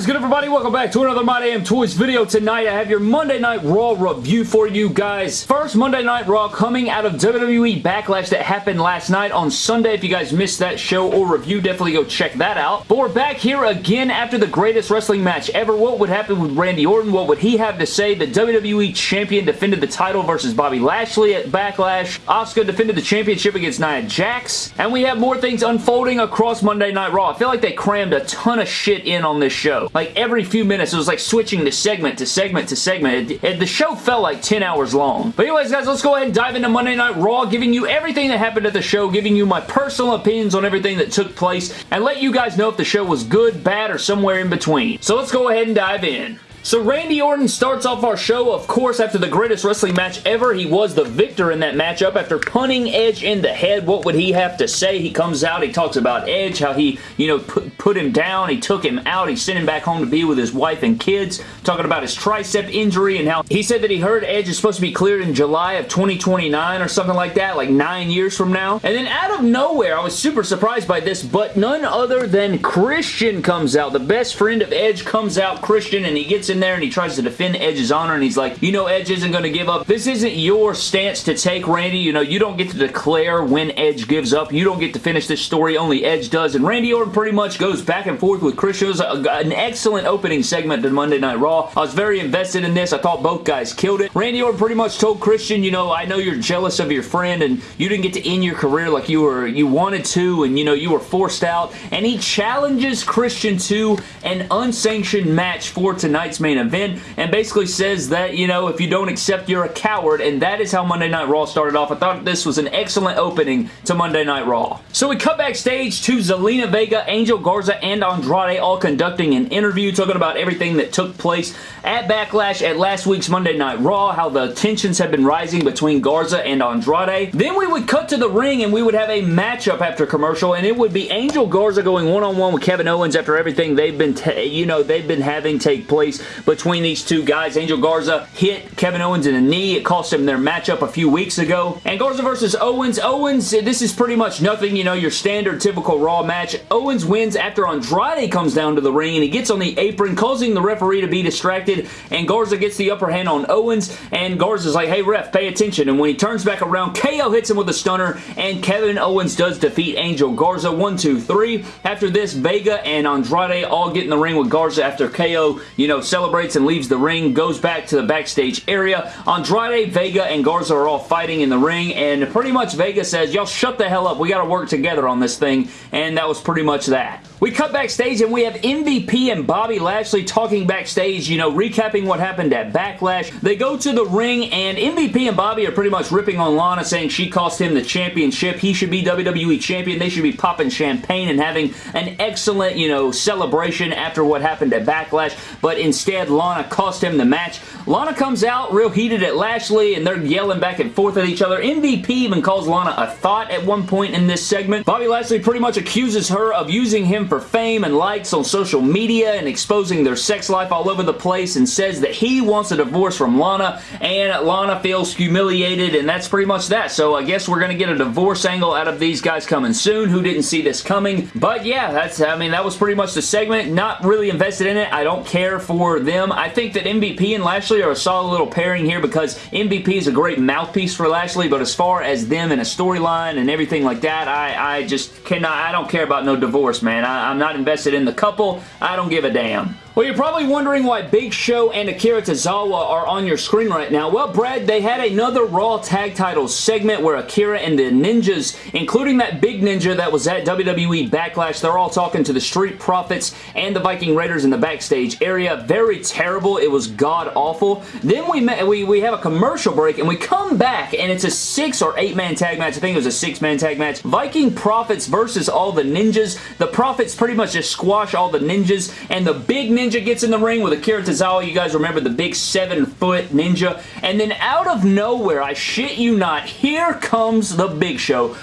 is good, everybody? Welcome back to another My Damn Toys video. Tonight, I have your Monday Night Raw review for you guys. First Monday Night Raw coming out of WWE Backlash that happened last night on Sunday. If you guys missed that show or review, definitely go check that out. But we're back here again after the greatest wrestling match ever. What would happen with Randy Orton? What would he have to say? The WWE Champion defended the title versus Bobby Lashley at Backlash. Asuka defended the championship against Nia Jax. And we have more things unfolding across Monday Night Raw. I feel like they crammed a ton of shit in on this show. Like every few minutes, it was like switching to segment to segment to segment. It, it, the show felt like 10 hours long. But anyways, guys, let's go ahead and dive into Monday Night Raw, giving you everything that happened at the show, giving you my personal opinions on everything that took place, and let you guys know if the show was good, bad, or somewhere in between. So let's go ahead and dive in. So Randy Orton starts off our show, of course, after the greatest wrestling match ever. He was the victor in that matchup after punting Edge in the head. What would he have to say? He comes out, he talks about Edge, how he, you know, put, put him down, he took him out, he sent him back home to be with his wife and kids, talking about his tricep injury and how he said that he heard Edge is supposed to be cleared in July of 2029 or something like that, like nine years from now. And then out of nowhere, I was super surprised by this, but none other than Christian comes out. The best friend of Edge comes out, Christian, and he gets in there and he tries to defend Edge's honor and he's like, you know Edge isn't going to give up. This isn't your stance to take, Randy. You know, you don't get to declare when Edge gives up. You don't get to finish this story. Only Edge does. And Randy Orton pretty much goes back and forth with. It was a, an excellent opening segment to Monday Night Raw. I was very invested in this. I thought both guys killed it. Randy Orton pretty much told Christian, you know, I know you're jealous of your friend and you didn't get to end your career like you were you wanted to and, you know, you were forced out. And he challenges Christian to an unsanctioned match for tonight's main event and basically says that, you know, if you don't accept, you're a coward, and that is how Monday Night Raw started off. I thought this was an excellent opening to Monday Night Raw. So we cut backstage to Zelina Vega, Angel Garza, and Andrade all conducting an interview talking about everything that took place at Backlash at last week's Monday Night Raw, how the tensions have been rising between Garza and Andrade. Then we would cut to the ring and we would have a matchup after commercial, and it would be Angel Garza going one-on-one -on -one with Kevin Owens after everything they've been, you know, they've been having take place between these two guys. Angel Garza hit Kevin Owens in the knee. It cost him their matchup a few weeks ago. And Garza versus Owens. Owens, this is pretty much nothing, you know, your standard typical Raw match. Owens wins after Andrade comes down to the ring and he gets on the apron, causing the referee to be distracted, and Garza gets the upper hand on Owens, and Garza's like, hey ref, pay attention, and when he turns back around, KO hits him with a stunner, and Kevin Owens does defeat Angel Garza. One, two, three. After this, Vega and Andrade all get in the ring with Garza after KO, you know, celebrates and leaves the ring, goes back to the backstage area. Andrade, Vega, and Garza are all fighting in the ring, and pretty much Vega says, y'all shut the hell up. We got to work together on this thing, and that was pretty much that. We cut backstage and we have MVP and Bobby Lashley talking backstage, you know, recapping what happened at Backlash. They go to the ring and MVP and Bobby are pretty much ripping on Lana saying she cost him the championship. He should be WWE champion. They should be popping champagne and having an excellent, you know, celebration after what happened at Backlash. But instead, Lana cost him the match. Lana comes out real heated at Lashley and they're yelling back and forth at each other. MVP even calls Lana a thought at one point in this segment. Bobby Lashley pretty much accuses her of using him for fame and likes on social media and exposing their sex life all over the place and says that he wants a divorce from Lana and Lana feels humiliated and that's pretty much that. So I guess we're going to get a divorce angle out of these guys coming soon who didn't see this coming. But yeah, that's I mean that was pretty much the segment. Not really invested in it. I don't care for them. I think that MVP and Lashley are a solid little pairing here because MVP is a great mouthpiece for Lashley but as far as them and a storyline and everything like that, I, I just cannot, I don't care about no divorce, man. I, I'm not invested in the couple. I don't give a damn. Well, you're probably wondering why Big Show and Akira Tozawa are on your screen right now. Well, Brad, they had another Raw Tag Titles segment where Akira and the Ninjas, including that big ninja that was at WWE Backlash, they're all talking to the Street Profits and the Viking Raiders in the backstage area. Very terrible. It was god-awful. Then we, met, we, we have a commercial break, and we come back, and it's a six or eight-man tag match. I think it was a six-man tag match. Viking Profits versus all the Ninjas. The Profits pretty much just squash all the Ninjas, and the big Ninja gets in the ring with Akira Tozawa. You guys remember the big seven-foot Ninja. And then out of nowhere, I shit you not, here comes the Big Show.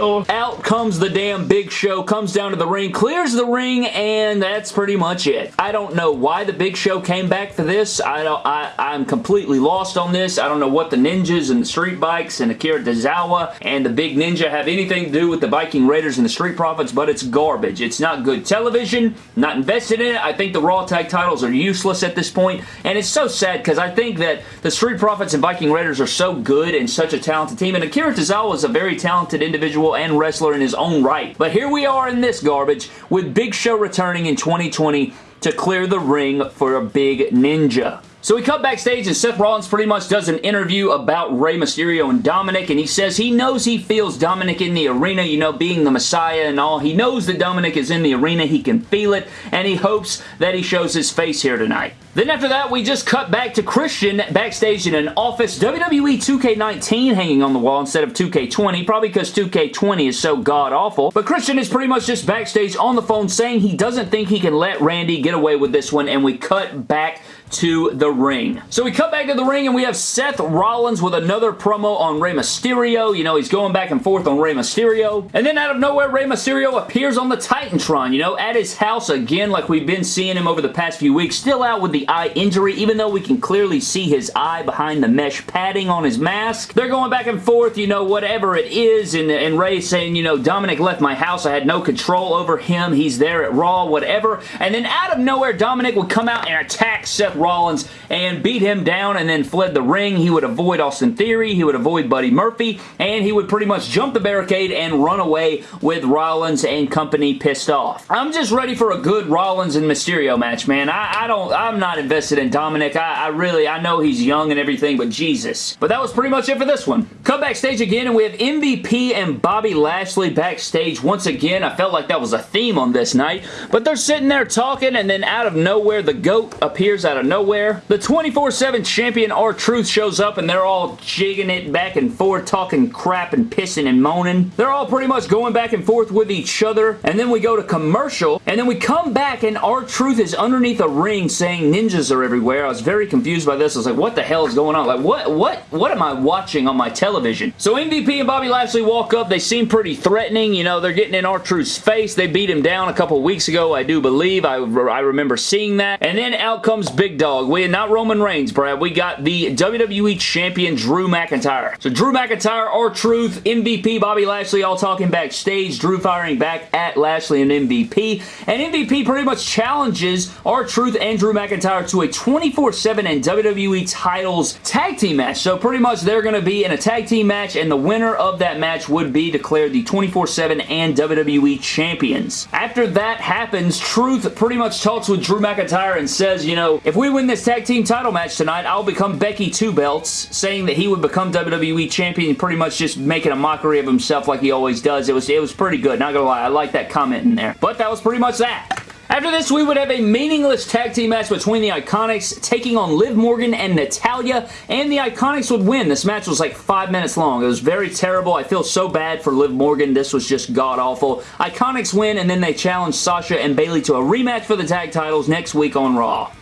Well, out comes the damn Big Show, comes down to the ring, clears the ring, and that's pretty much it. I don't know why the Big Show came back for this. I don't, I, I'm completely lost on this. I don't know what the Ninjas and the Street Bikes and Akira Tozawa and the Big Ninja have anything to do with the Viking Raiders and the Street Profits, but it's garbage. It's not good television, not not invested in it. I think the Raw tag titles are useless at this point, and it's so sad because I think that the Street Profits and Viking Raiders are so good and such a talented team, and Akira Tozawa is a very talented individual and wrestler in his own right. But here we are in this garbage with Big Show returning in 2020 to clear the ring for a big ninja. So we cut backstage and Seth Rollins pretty much does an interview about Rey Mysterio and Dominik and he says he knows he feels Dominik in the arena, you know, being the Messiah and all. He knows that Dominik is in the arena. He can feel it and he hopes that he shows his face here tonight. Then after that, we just cut back to Christian backstage in an office. WWE 2K19 hanging on the wall instead of 2K20, probably because 2K20 is so god-awful. But Christian is pretty much just backstage on the phone saying he doesn't think he can let Randy get away with this one, and we cut back to the ring. So we cut back to the ring and we have Seth Rollins with another promo on Rey Mysterio. You know, he's going back and forth on Rey Mysterio. And then out of nowhere, Rey Mysterio appears on the Titantron, you know, at his house again like we've been seeing him over the past few weeks. Still out with the eye injury, even though we can clearly see his eye behind the mesh padding on his mask. They're going back and forth, you know, whatever it is, and, and Rey saying, you know, Dominik left my house. I had no control over him. He's there at Raw, whatever. And then out of nowhere, Dominik would come out and attack Seth Rollins and beat him down and then fled the ring. He would avoid Austin Theory. He would avoid Buddy Murphy, and he would pretty much jump the barricade and run away with Rollins and company pissed off. I'm just ready for a good Rollins and Mysterio match, man. I, I don't, I'm not invested in Dominik. I, I, really, I know he's young and everything, but Jesus. But that was pretty much it for this one. Come backstage again, and we have MVP and Bobby Lashley backstage once again. I felt like that was a theme on this night, but they're sitting there talking, and then out of nowhere, the GOAT appears out of nowhere. The 24-7 champion R-Truth shows up, and they're all jigging it back and forth, talking crap and pissing and moaning. They're all pretty much going back and forth with each other, and then we go to commercial, and then we come back, and R-Truth is underneath a ring saying ninjas are everywhere. I was very confused by this. I was like, what the hell is going on? Like, what, what, what am I watching on my television? So MVP and Bobby Lashley walk up. They seem pretty threatening. You know, they're getting in R-Truth's face. They beat him down a couple weeks ago, I do believe. I, I remember seeing that. And then out comes Big Dog. We are not Roman Reigns, Brad. We got the WWE Champion Drew McIntyre. So Drew McIntyre, R-Truth, MVP, Bobby Lashley all talking backstage. Drew firing back at Lashley and MVP. And MVP pretty much challenges R-Truth and Drew McIntyre to a 24-7 and WWE titles tag team match. So pretty much they're going to be in a tag team match and the winner of that match would be declared the 24-7 and WWE champions. After that happens, Truth pretty much talks with Drew McIntyre and says, you know, if we win this tag team title match tonight, I'll become Becky Two Belts, saying that he would become WWE champion, pretty much just making a mockery of himself like he always does. It was, it was pretty good, not gonna lie. I like that comment in there. But that was pretty much that. After this, we would have a meaningless tag team match between the Iconics taking on Liv Morgan and Natalya, and the Iconics would win. This match was like five minutes long. It was very terrible. I feel so bad for Liv Morgan. This was just god-awful. Iconics win, and then they challenge Sasha and Bayley to a rematch for the tag titles next week on Raw.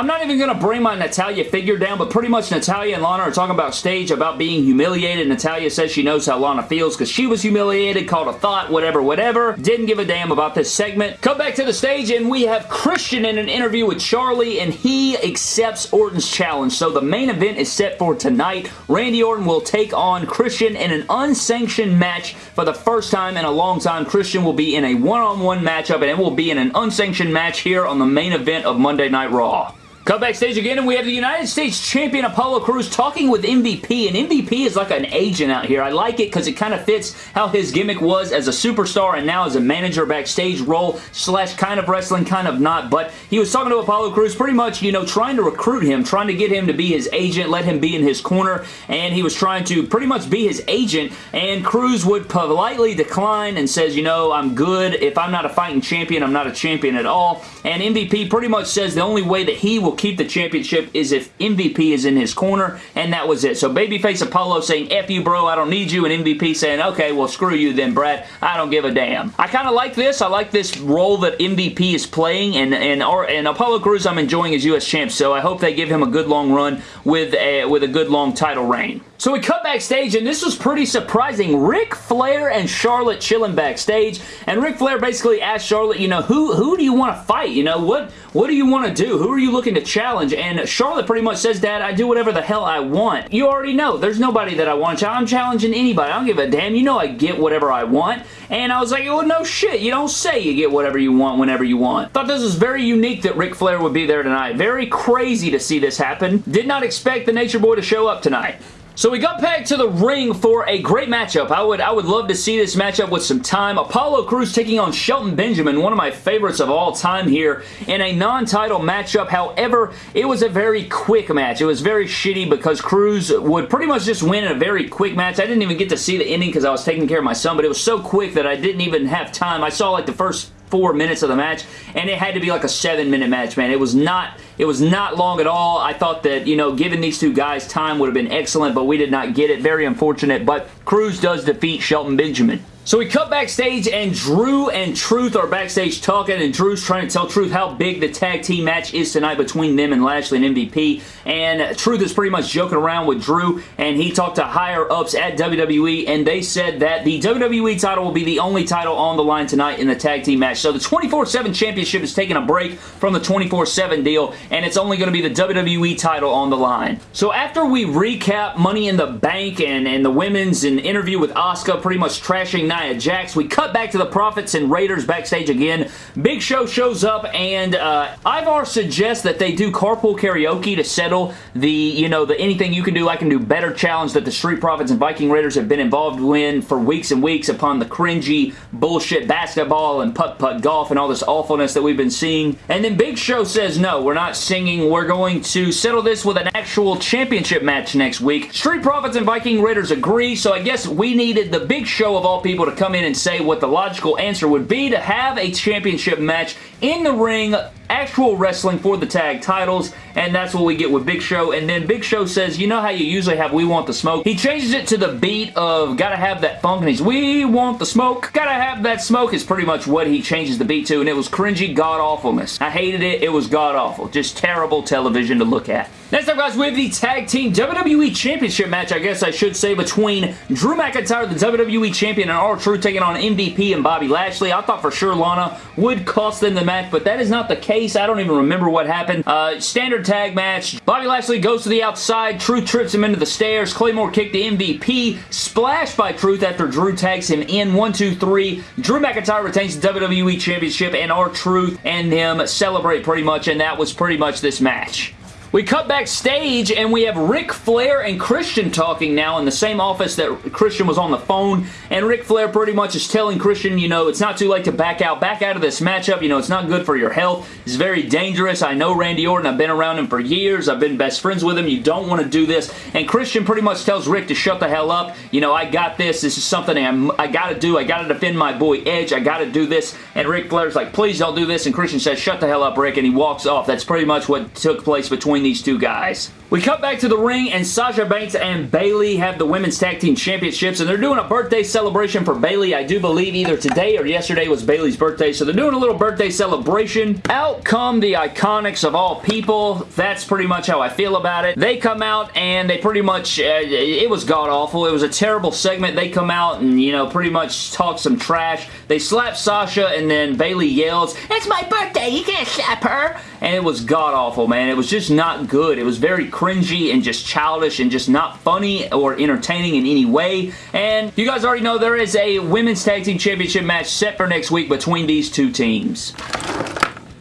I'm not even going to bring my Natalya figure down, but pretty much Natalya and Lana are talking about stage about being humiliated. Natalya says she knows how Lana feels because she was humiliated, called a thought, whatever, whatever. Didn't give a damn about this segment. Come back to the stage and we have Christian in an interview with Charlie and he accepts Orton's challenge. So the main event is set for tonight. Randy Orton will take on Christian in an unsanctioned match for the first time in a long time. Christian will be in a one-on-one -on -one matchup and it will be in an unsanctioned match here on the main event of Monday Night Raw. Cut backstage again, and we have the United States Champion Apollo Crews talking with MVP, and MVP is like an agent out here. I like it because it kind of fits how his gimmick was as a superstar and now as a manager backstage role slash kind of wrestling, kind of not, but he was talking to Apollo Crews pretty much, you know, trying to recruit him, trying to get him to be his agent, let him be in his corner, and he was trying to pretty much be his agent, and Crews would politely decline and says, you know, I'm good. If I'm not a fighting champion, I'm not a champion at all, and MVP pretty much says the only way that he will keep the championship is if MVP is in his corner, and that was it. So babyface Apollo saying, F you, bro, I don't need you, and MVP saying, okay, well, screw you then, Brad. I don't give a damn. I kind of like this. I like this role that MVP is playing, and, and, and Apollo Crews I'm enjoying as U.S. champ, so I hope they give him a good long run with a, with a good long title reign. So we cut backstage, and this was pretty surprising. Ric Flair and Charlotte chilling backstage, and Ric Flair basically asked Charlotte, you know, who who do you want to fight? You know, what what do you want to do? Who are you looking to challenge? And Charlotte pretty much says, Dad, I do whatever the hell I want. You already know. There's nobody that I want to challenge. I'm challenging anybody. I don't give a damn. You know I get whatever I want. And I was like, well, no shit. You don't say you get whatever you want whenever you want. Thought this was very unique that Ric Flair would be there tonight. Very crazy to see this happen. Did not expect the Nature Boy to show up tonight. So we got back to the ring for a great matchup. I would I would love to see this matchup with some time. Apollo Crews taking on Shelton Benjamin, one of my favorites of all time here in a non-title matchup. However, it was a very quick match. It was very shitty because Crews would pretty much just win in a very quick match. I didn't even get to see the ending because I was taking care of my son, but it was so quick that I didn't even have time. I saw like the first four minutes of the match, and it had to be like a seven-minute match, man. It was not it was not long at all. I thought that, you know, giving these two guys time would have been excellent, but we did not get it. Very unfortunate, but Crews does defeat Shelton Benjamin. So we cut backstage and Drew and Truth are backstage talking and Drew's trying to tell Truth how big the tag team match is tonight between them and Lashley and MVP and Truth is pretty much joking around with Drew and he talked to higher ups at WWE and they said that the WWE title will be the only title on the line tonight in the tag team match. So the 24-7 championship is taking a break from the 24-7 deal and it's only going to be the WWE title on the line. So after we recap Money in the Bank and, and the women's and interview with Asuka pretty much trashing Nia Jax. We cut back to the Profits and Raiders backstage again. Big Show shows up and uh, Ivar suggests that they do carpool karaoke to settle the, you know, the anything you can do, I can do better challenge that the Street Profits and Viking Raiders have been involved in for weeks and weeks upon the cringy bullshit basketball and putt-putt golf and all this awfulness that we've been seeing. And then Big Show says, no, we're not singing. We're going to settle this with an actual championship match next week. Street Profits and Viking Raiders agree, so I guess we needed the Big Show of all people to come in and say what the logical answer would be to have a championship match in the ring actual wrestling for the tag titles, and that's what we get with Big Show. And then Big Show says, you know how you usually have We Want the Smoke? He changes it to the beat of Gotta Have That Funk, and he's We Want the Smoke. Gotta Have That Smoke is pretty much what he changes the beat to, and it was cringy god-awfulness. I hated it. It was god-awful. Just terrible television to look at. Next up, guys, we have the Tag Team WWE Championship match, I guess I should say, between Drew McIntyre, the WWE Champion, and R-Truth taking on MVP and Bobby Lashley. I thought for sure Lana would cost them the match, but that is not the case. I don't even remember what happened. Uh, standard tag match. Bobby Lashley goes to the outside. Truth trips him into the stairs. Claymore kicked the MVP. Splash by Truth after Drew tags him in. One, two, three. Drew McIntyre retains the WWE Championship, and R-Truth and him celebrate pretty much, and that was pretty much this match. We cut backstage and we have Ric Flair and Christian talking now in the same office that Christian was on the phone and Ric Flair pretty much is telling Christian, you know, it's not too late to back out. Back out of this matchup. You know, it's not good for your health. It's very dangerous. I know Randy Orton. I've been around him for years. I've been best friends with him. You don't want to do this. And Christian pretty much tells Ric to shut the hell up. You know, I got this. This is something I'm, I got to do. I got to defend my boy Edge. I got to do this. And Ric Flair's like, please don't do this. And Christian says, shut the hell up, Ric. And he walks off. That's pretty much what took place between between these two guys. We cut back to the ring and Sasha Banks and Bayley have the Women's Tag Team Championships and they're doing a birthday celebration for Bayley. I do believe either today or yesterday was Bayley's birthday so they're doing a little birthday celebration. Out come the Iconics of all people. That's pretty much how I feel about it. They come out and they pretty much, uh, it was god-awful. It was a terrible segment. They come out and, you know, pretty much talk some trash. They slap Sasha and then Bayley yells, It's my birthday! You can't slap her! And it was god-awful, man. It was just not good. It was very cringy and just childish and just not funny or entertaining in any way. And you guys already know there is a Women's Tag Team Championship match set for next week between these two teams.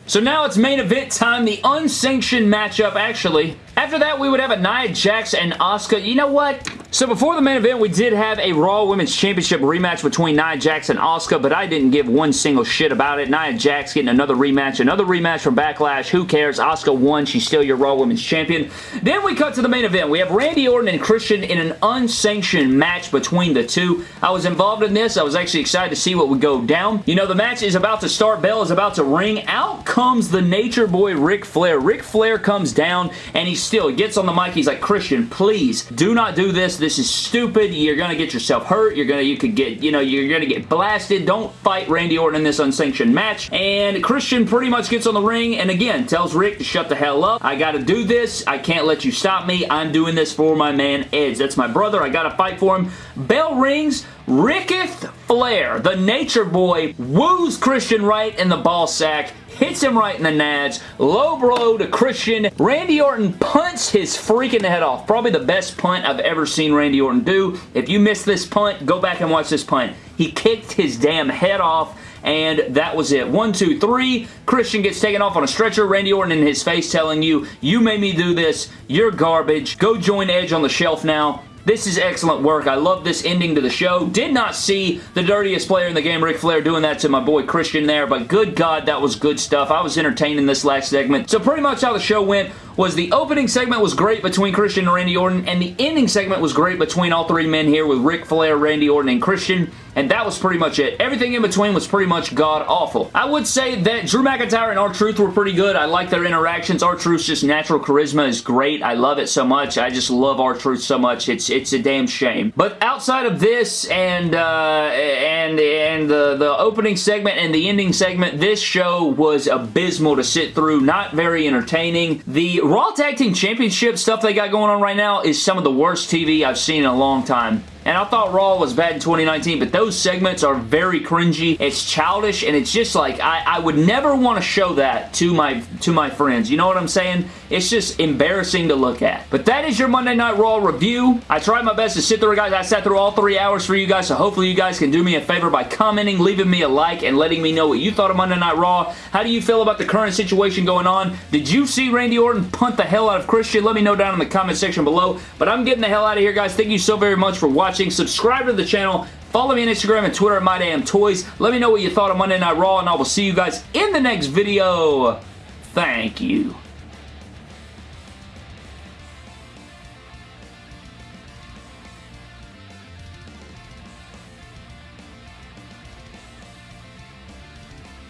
So now it's main event time, the unsanctioned matchup, actually. After that, we would have a Nia Jax and Asuka. You know what? So before the main event, we did have a Raw Women's Championship rematch between Nia Jax and Asuka, but I didn't give one single shit about it. Nia Jax getting another rematch, another rematch from Backlash. Who cares? Asuka won. She's still your Raw Women's Champion. Then we cut to the main event. We have Randy Orton and Christian in an unsanctioned match between the two. I was involved in this. I was actually excited to see what would go down. You know, the match is about to start. Bell is about to ring. Out comes the Nature Boy Ric Flair. Ric Flair comes down and he still gets on the mic. He's like, Christian, please do not do this This is stupid. You're gonna get yourself hurt. You're gonna, you could get, you know, you're gonna get blasted. Don't fight Randy Orton in this unsanctioned match. And Christian pretty much gets on the ring and again tells Ric to shut the hell up. I gotta do this. I can't let you stop me. I'm doing this for my man Edge. That's my brother. I gotta fight for him. Bell rings. Ricketh Flair, the nature boy, woos Christian right in the ball sack hits him right in the nads, low blow to Christian. Randy Orton punts his freaking head off. Probably the best punt I've ever seen Randy Orton do. If you missed this punt, go back and watch this punt. He kicked his damn head off and that was it. One, two, three. Christian gets taken off on a stretcher. Randy Orton in his face telling you, you made me do this. You're garbage. Go join Edge on the shelf now. This is excellent work. I love this ending to the show. Did not see the dirtiest player in the game, Ric Flair, doing that to my boy Christian there, but good God, that was good stuff. I was entertained in this last segment. So pretty much how the show went was the opening segment was great between Christian and Randy Orton, and the ending segment was great between all three men here with Ric Flair, Randy Orton, and Christian, and that was pretty much it. Everything in between was pretty much god-awful. I would say that Drew McIntyre and R-Truth were pretty good. I like their interactions. R-Truth's just natural charisma is great. I love it so much. I just love R-Truth so much. It's it's a damn shame. But outside of this and uh, and and the, the opening segment and the ending segment, this show was abysmal to sit through. Not very entertaining. The Raw Tag Team Championship stuff they got going on right now is some of the worst TV I've seen in a long time. And I thought Raw was bad in 2019, but those segments are very cringy. It's childish, and it's just like, I, I would never want to show that to my, to my friends. You know what I'm saying? It's just embarrassing to look at. But that is your Monday Night Raw review. I tried my best to sit through, guys. I sat through all three hours for you guys, so hopefully you guys can do me a favor by commenting, leaving me a like, and letting me know what you thought of Monday Night Raw. How do you feel about the current situation going on? Did you see Randy Orton punt the hell out of Christian? Let me know down in the comment section below. But I'm getting the hell out of here, guys. Thank you so very much for watching. Subscribe to the channel. Follow me on Instagram and Twitter at MyDamnToys. Let me know what you thought of Monday Night Raw, and I will see you guys in the next video. Thank you.